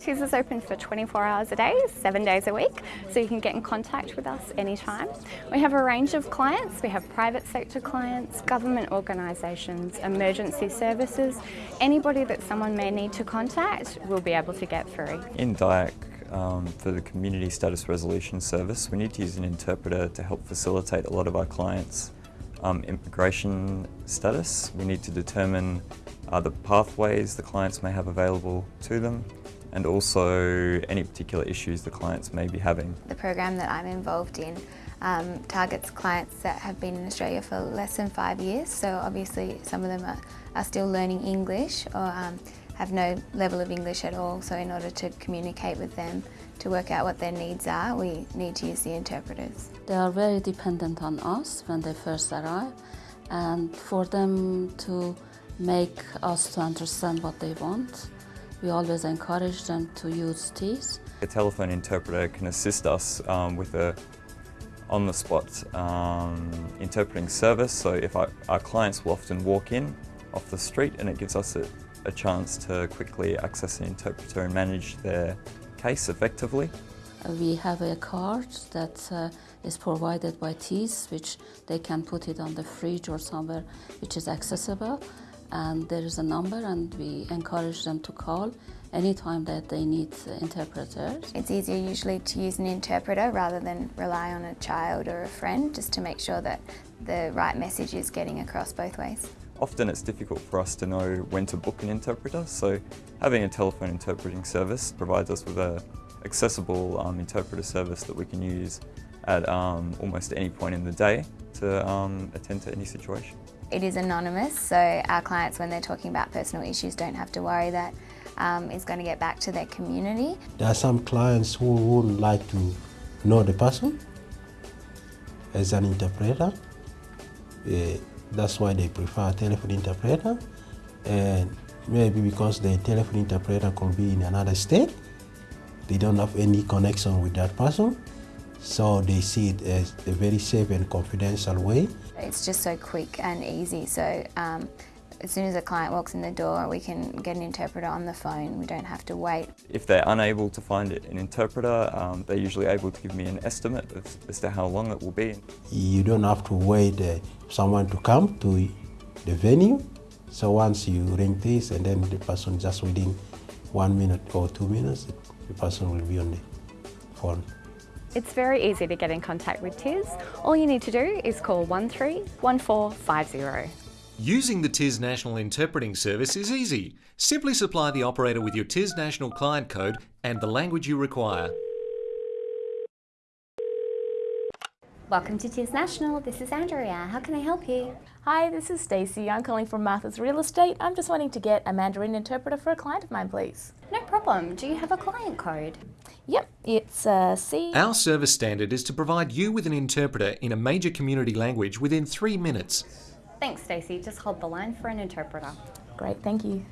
TIS is open for 24 hours a day, seven days a week, so you can get in contact with us anytime. We have a range of clients. We have private sector clients, government organisations, emergency services. Anybody that someone may need to contact, we'll be able to get through. In DIAC, um, for the Community Status Resolution Service, we need to use an interpreter to help facilitate a lot of our clients' um, immigration status. We need to determine uh, the pathways the clients may have available to them and also any particular issues the clients may be having. The program that I'm involved in um, targets clients that have been in Australia for less than five years, so obviously some of them are, are still learning English or um, have no level of English at all, so in order to communicate with them to work out what their needs are, we need to use the interpreters. They are very dependent on us when they first arrive, and for them to make us to understand what they want, we always encourage them to use TIS. A telephone interpreter can assist us um, with a on-the-spot um, interpreting service. So if our, our, clients will often walk in off the street and it gives us a, a chance to quickly access an interpreter and manage their case effectively. We have a card that uh, is provided by TIS, which they can put it on the fridge or somewhere which is accessible and there is a number and we encourage them to call anytime that they need interpreters. It's easier usually to use an interpreter rather than rely on a child or a friend just to make sure that the right message is getting across both ways. Often it's difficult for us to know when to book an interpreter, so having a telephone interpreting service provides us with a accessible um, interpreter service that we can use at um, almost any point in the day to um, attend to any situation. It is anonymous, so our clients, when they're talking about personal issues, don't have to worry that um, it's going to get back to their community. There are some clients who would like to know the person as an interpreter. Uh, that's why they prefer telephone interpreter. And maybe because the telephone interpreter could be in another state, they don't have any connection with that person. So they see it as a very safe and confidential way. It's just so quick and easy. So um, as soon as a client walks in the door, we can get an interpreter on the phone. We don't have to wait. If they're unable to find an interpreter, um, they're usually able to give me an estimate of, as to how long it will be. You don't have to wait uh, someone to come to the venue. So once you ring TIS and then the person just within one minute or two minutes, the person will be on the phone. It's very easy to get in contact with TIS. All you need to do is call 131450. Using the TIS National Interpreting Service is easy. Simply supply the operator with your TIS National client code and the language you require. Welcome to TIS National. This is Andrea. How can I help you? Hi, this is Stacey. I'm calling from Martha's Real Estate. I'm just wanting to get a Mandarin interpreter for a client of mine, please. No problem. Do you have a client code? Yep, it's uh, C. Our service standard is to provide you with an interpreter in a major community language within three minutes. Thanks, Stacey. Just hold the line for an interpreter. Great, thank you.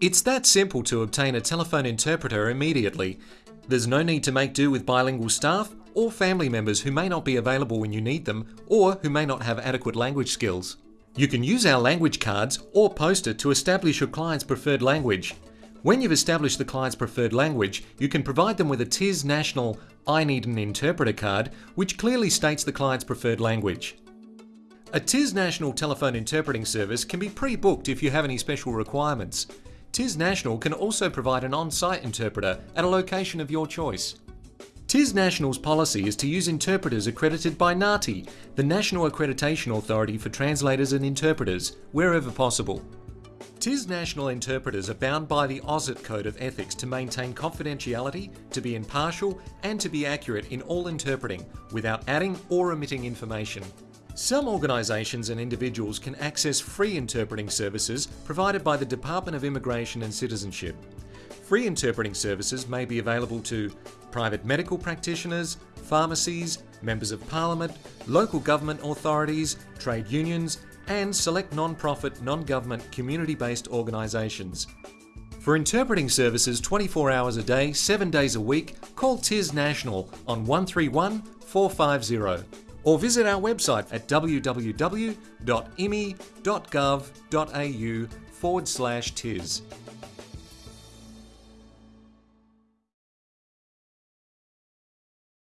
It's that simple to obtain a telephone interpreter immediately. There's no need to make do with bilingual staff or family members who may not be available when you need them or who may not have adequate language skills. You can use our language cards or poster to establish your client's preferred language. When you've established the client's preferred language, you can provide them with a TIS National I Need an Interpreter card, which clearly states the client's preferred language. A TIS National telephone interpreting service can be pre-booked if you have any special requirements. TIS National can also provide an on-site interpreter at a location of your choice. TIS National's policy is to use interpreters accredited by NAATI, the National Accreditation Authority for Translators and Interpreters, wherever possible. TIS national interpreters are bound by the AUSIT Code of Ethics to maintain confidentiality, to be impartial, and to be accurate in all interpreting without adding or omitting information. Some organisations and individuals can access free interpreting services provided by the Department of Immigration and Citizenship. Free interpreting services may be available to private medical practitioners, pharmacies, members of parliament, local government authorities, trade unions, and select non-profit, non-government, community-based organisations. For interpreting services 24 hours a day, 7 days a week, call TIS National on 131 450 or visit our website at www.immi.gov.au forward slash TIS.